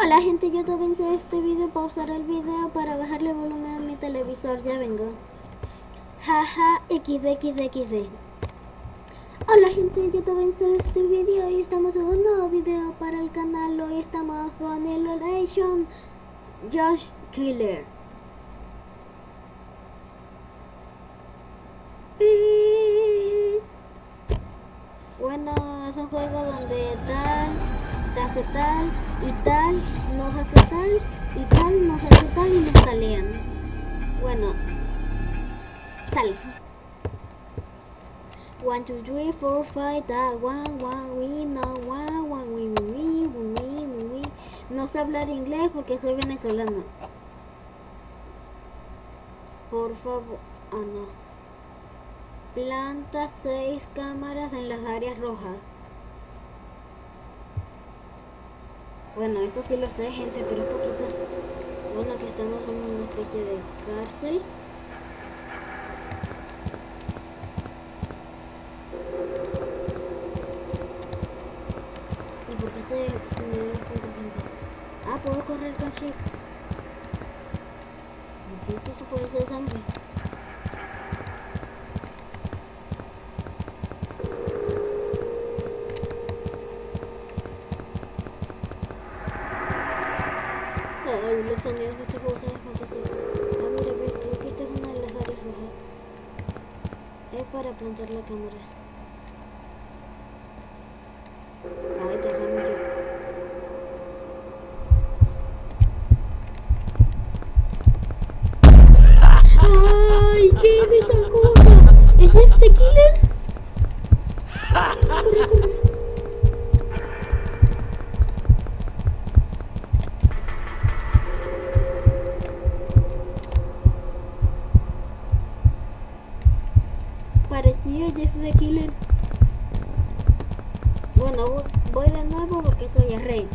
Hola gente, yo te vencí este video, pausar el video para bajarle volumen a mi televisor, ya vengo. Jaja, xd, xd, xd. Hola gente, yo te vencí este video y estamos en un nuevo video para el canal. Hoy estamos con el Relation Josh Killer. Y... Bueno, es un juego donde tal, te tal y tal, nos hace tal y tal, nos hace tal y nos talean. Bueno, tal. 1, 2, 3, 4, 5, da, 1, 1, we, no, 1, 1, we, we, we, we. No sé hablar inglés porque soy venezolano. Por favor, ah no. Planta 6 cámaras en las áreas rojas. Bueno, eso sí lo sé, gente, pero es poquito. Bueno, aquí estamos en una especie de cárcel. ¿Y por qué se, se me da cuenta gente? Ah, puedo correr con shift. ¿Qué es eso por eso de sangre? Los sonidos de este juego son fantásticos. Ah, mira, ve, creo que esta es una de las áreas rojas. Es para plantar la cámara. Ay, tarda mucho. ¡Ay! ¿Qué es esa cosa? ¿Es este killer? Corre, corre. Parecía Jeff the Killer. Bueno, vo- voy de nuevo porque soy el rey.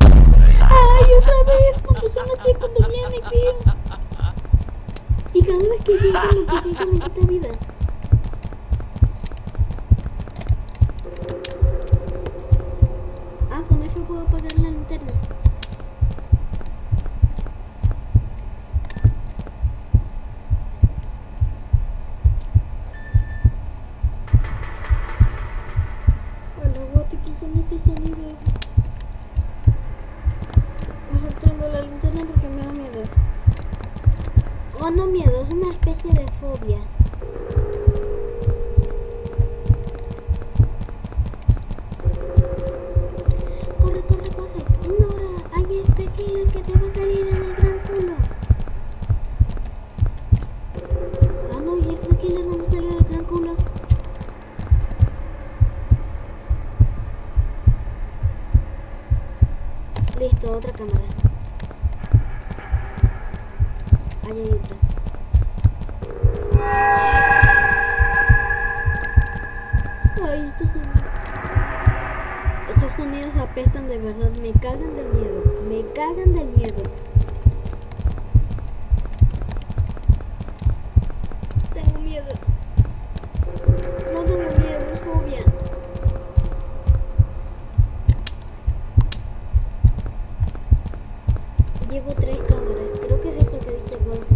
¡Ay, otra vez! Cuando son así, cuando viene, tío. Y cada vez que llega me quita, me quita vida. Ah, con eso puedo apagar la linterna. Hola, what, ¿qué son esos sonidos? Mejor prendo la linterna porque me da miedo. Oh, no miedo, es una especie de fobia. Corre, corre, corre. Nora, hay este killer que te va a salir en el gran culo. Ah, no, y este killer no me salió del gran culo. Listo, otra cámara. Ahí hay otra. Ay, esos sonidos. Apestan de verdad. Me cagan del miedo. Me cagan del miedo. Tengo miedo. No tengo miedo, es fobia. Llevo tres cámaras. Creo que es eso que dice Gol.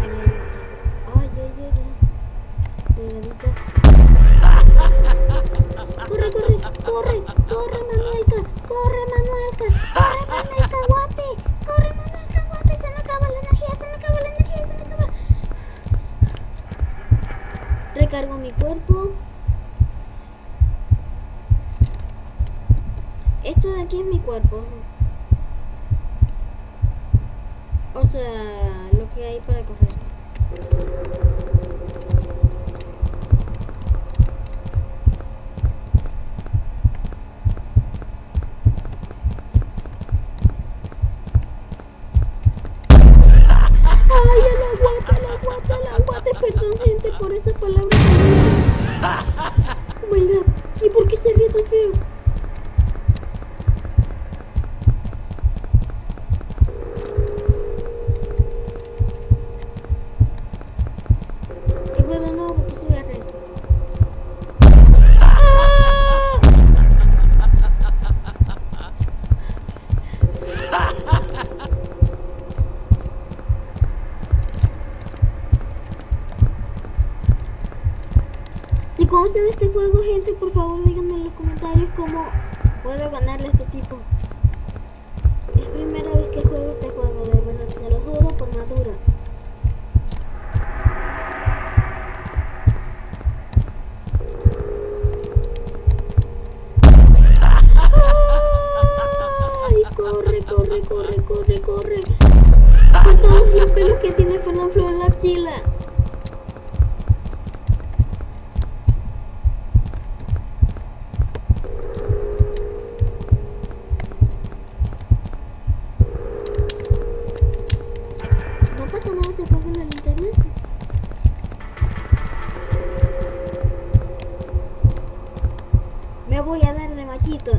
Ay, ay, ay, ay. Pegaditas. Corre, corre, corre, corre, Manuelka, corre, Manuelka, corre, Manuelka, guate, corre, Manuelka, guate, se me acaba la energía, se me acaba la energía, se me acaba. Recargo mi cuerpo. Esto de aquí es mi cuerpo. O sea, lo que hay para coger. Ay, el aguate, el aguate, el aguate. Perdón, gente, por esas palabras. Oh my god. ¿Y por qué se ríe tan feo? Y bueno, no, porque soy el rey. Si conocen este juego, gente, por favor díganme en los comentarios cómo puedo ganarle a este tipo. Es primera vez que juego este juego, de verdad, se lo juro por madura. Corre, corre, corre, corre, corre. Con todos los pelos que tiene Fernando en la axila. No pasa nada si apago la linterna. Me voy a dar de machito.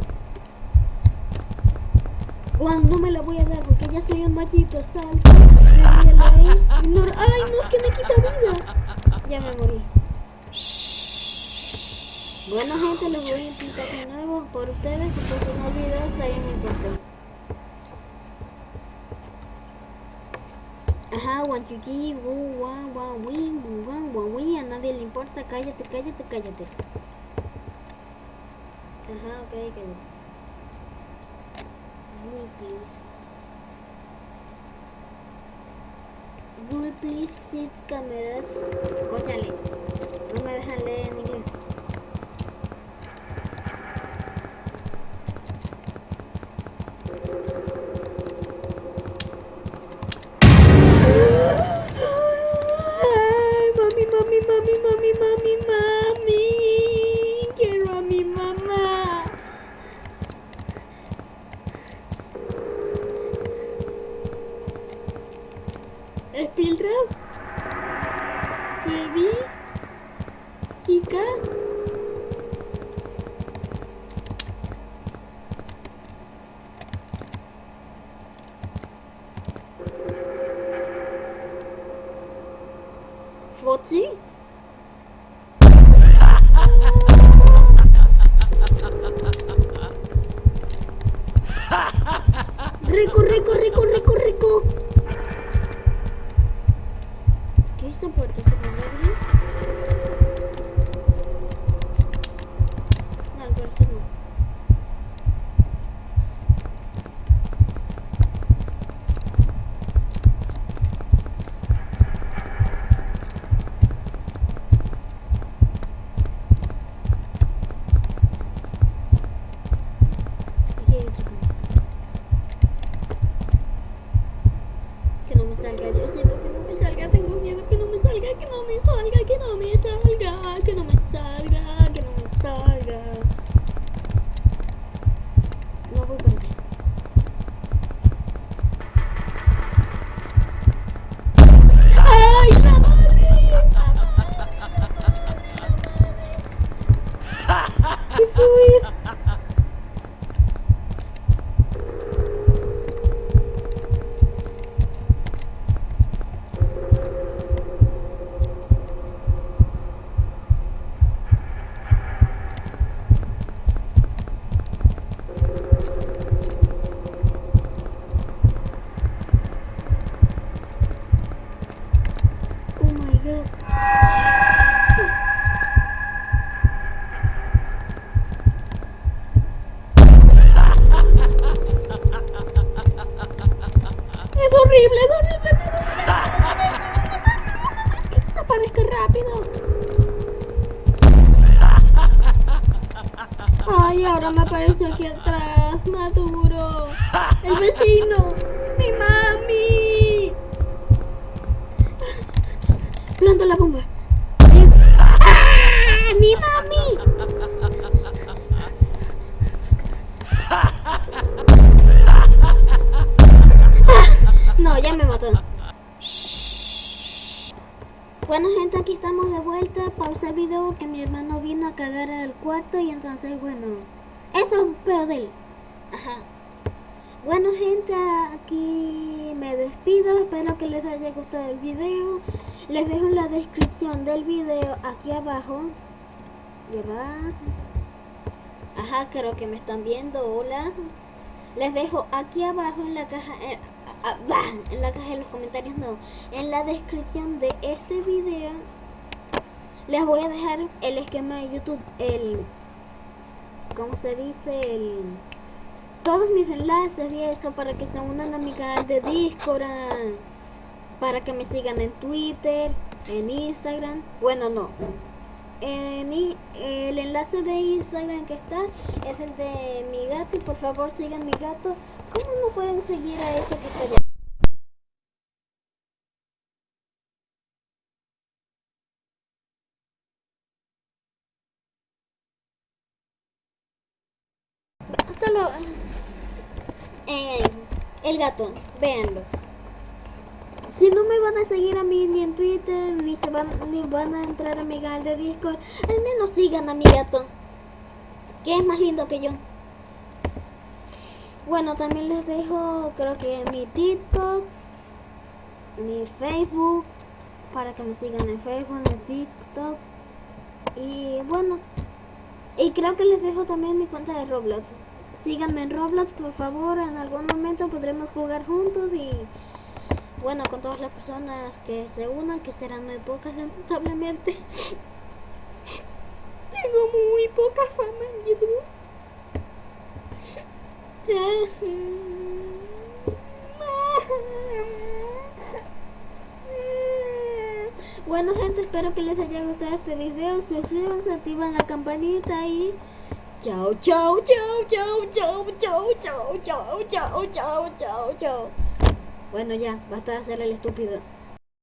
Juan, no me la voy a dar porque ya soy un machito. Me a la- ignora- Ay, no, es que me quita vida. Ya me morí. Bueno, gente, les voy a intentar de nuevo por ustedes porque si no olvido está bien importante. Ajá, one, two, three, woo, one, one, win, woo, one, one, win. A nadie le importa. Cállate, cállate, cállate. Ajá, ok, cállate. Rule, please. Sit cameras. Cóchale. No me dejan leer en Espildra. Freddy. Chica. Foxy. Rico, rico, rico, rico, rico. ¿Qué es esta puerta? ¿Se puede abrir? No, al parecer no. Aquí hay otra cámara. Que no me salga, yo siento que no me salga, tengo miedo que no me salga, que no me salga, que no me salga, que no me salga, que no me salga. No voy para allá. ¡Ay, la madre! ¡La madre! ¿Qué fue eso? Oh my god. Es horrible, es horrible. es horrible. Que desaparezca rápido. Ay, ahora me aparece aquí atrás, Maduro. El vecino. Mi mami. La bomba. ¡Ah! ¡Mi mami! Ah, No, ya me mató. Bueno gente, aquí estamos de vuelta. Pausa el video porque mi hermano vino a cagar al cuarto y entonces, bueno, eso es peor de él. Ajá. Bueno gente, aquí me despido, espero que les haya gustado el video. Les dejo en la descripción del video aquí abajo. Va. Ajá, creo que me están viendo, hola. Les dejo aquí abajo en la caja, eh, ah, en la caja de los comentarios, no, en la descripción de este video. Les voy a dejar el esquema de YouTube, el... ¿Cómo se dice? El... Todos mis enlaces y eso para que se unan a mi canal de Discord, para que me sigan en Twitter, en Instagram. Bueno, no. En el enlace de Instagram que está es el de mi gato y por favor sigan mi gato. ¿Cómo no pueden seguir a hecho que Solo el gato, véanlo. Si no me van a seguir a mí ni en Twitter, ni se van, ni van a entrar a mi canal de Discord, al menos sigan a mi gato, que es más lindo que yo. Bueno, también les dejo, creo que mi TikTok, mi Facebook, para que me sigan en Facebook, en TikTok. Y bueno, y creo que les dejo también mi cuenta de Roblox. Síganme en Roblox, por favor. En algún momento podremos jugar juntos y bueno, con todas las personas que se unan, que serán muy pocas lamentablemente. Tengo muy poca fama en YouTube. Bueno gente, espero que les haya gustado este video. Suscríbanse, activan la campanita y... Chao, chao, chao, chao, chao, chao, chao, chao, chao, chao, chao, chao. Bueno ya, basta de hacer el estúpido.